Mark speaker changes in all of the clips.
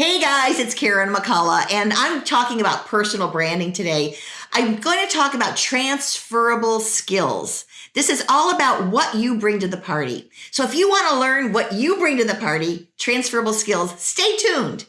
Speaker 1: Hey guys, it's Karen McCullough, and I'm talking about personal branding today. I'm going to talk about transferable skills. This is all about what you bring to the party. So if you want to learn what you bring to the party, transferable skills, stay tuned.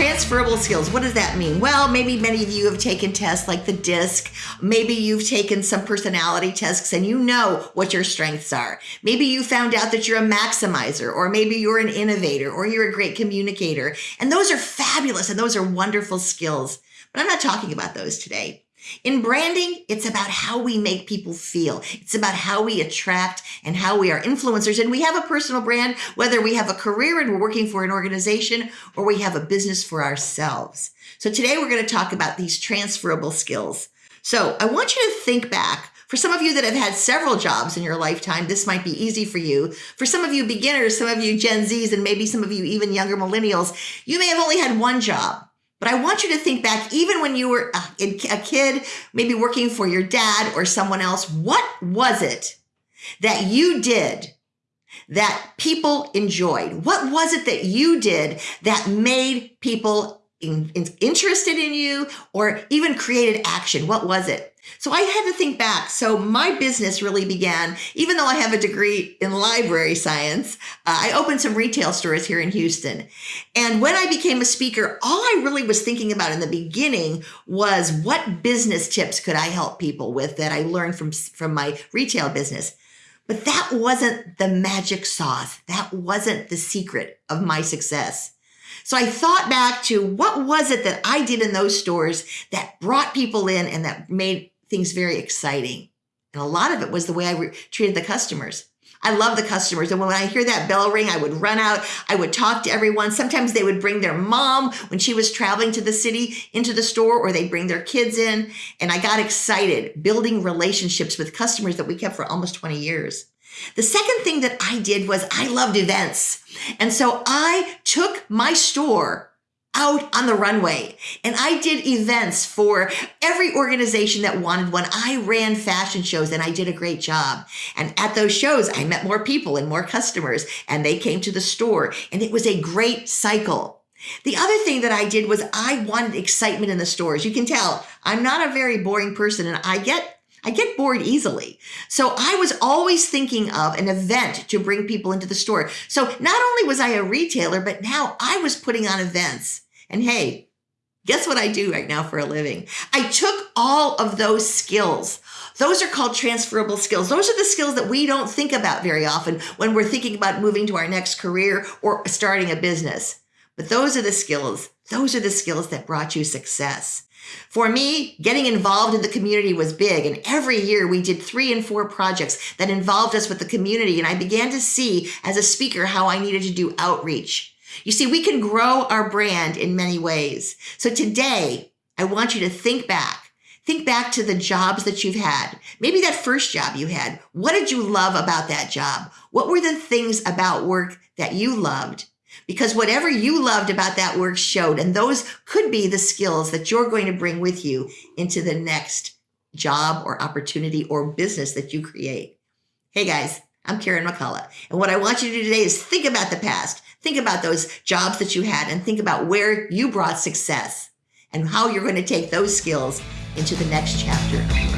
Speaker 1: Transferable skills. What does that mean? Well, maybe many of you have taken tests like the DISC. Maybe you've taken some personality tests and you know what your strengths are. Maybe you found out that you're a maximizer, or maybe you're an innovator, or you're a great communicator. And those are fabulous and those are wonderful skills. But I'm not talking about those today. In branding, it's about how we make people feel. It's about how we attract and how we are influencers. And we have a personal brand, whether we have a career and we're working for an organization or we have a business for ourselves. So today we're going to talk about these transferable skills. So I want you to think back. For some of you that have had several jobs in your lifetime, this might be easy for you. For some of you beginners, some of you Gen Zs, and maybe some of you even younger millennials, you may have only had one job. But I want you to think back, even when you were uh, a, kid, maybe working for your dad or someone else, what was it that you did that people enjoyed? What was it that you did that made people in, in, interested in you or even created action? What was it? So I had to think back. So my business really began, even though I have a degree in library science, uh, I opened some retail stores here in Houston. And when I became a speaker, all I really was thinking about in the beginning was what business tips could I help people with that I learned from, from my retail business. But that wasn't the magic sauce. That wasn't the secret of my success. So I thought back to what was it that I did in those stores that brought people in and that made things very exciting. And a lot of it was the way I re- treated the customers. I love the customers. And when I hear that bell ring, I would run out. I would talk to everyone. Sometimes they would bring their mom when she was traveling to the city into the store, or they'd bring their kids in. And I got excited building relationships with customers that we kept for almost 20 years. The second thing that I did was I loved events. And so I took my store out on the runway. And I did events for every organization that wanted one. I ran fashion shows and I did a great job. And at those shows, I met more people and more customers and they came to the store and it was a great cycle. The other thing that I did was I wanted excitement in the stores. You can tell I'm not a very boring person and I get I get bored easily. So I was always thinking of an event to bring people into the store. So not only was I a retailer, but now I was putting on events. And hey, guess what I do right now for a living? I took all of those skills. Those are called transferable skills. Those are the skills that we don't think about very often when we're thinking about moving to our next career or starting a business. But those are the skills. Those are the skills that brought you success. For me, getting involved in the community was big. And every year we did three and four projects that involved us with the community. And I began to see as a speaker how I needed to do outreach. You see, we can grow our brand in many ways. So today, I want you to think back. Think back to the jobs that you've had. Maybe that first job you had. What did you love about that job? What were the things about work that you loved? Because whatever you loved about that work showed. And those could be the skills that you're going to bring with you into the next job or opportunity or business that you create. Hey guys, I'm Karen McCullough. And what I want you to do today is think about the past. Think about those jobs that you had and think about where you brought success and how you're going to take those skills into the next chapter.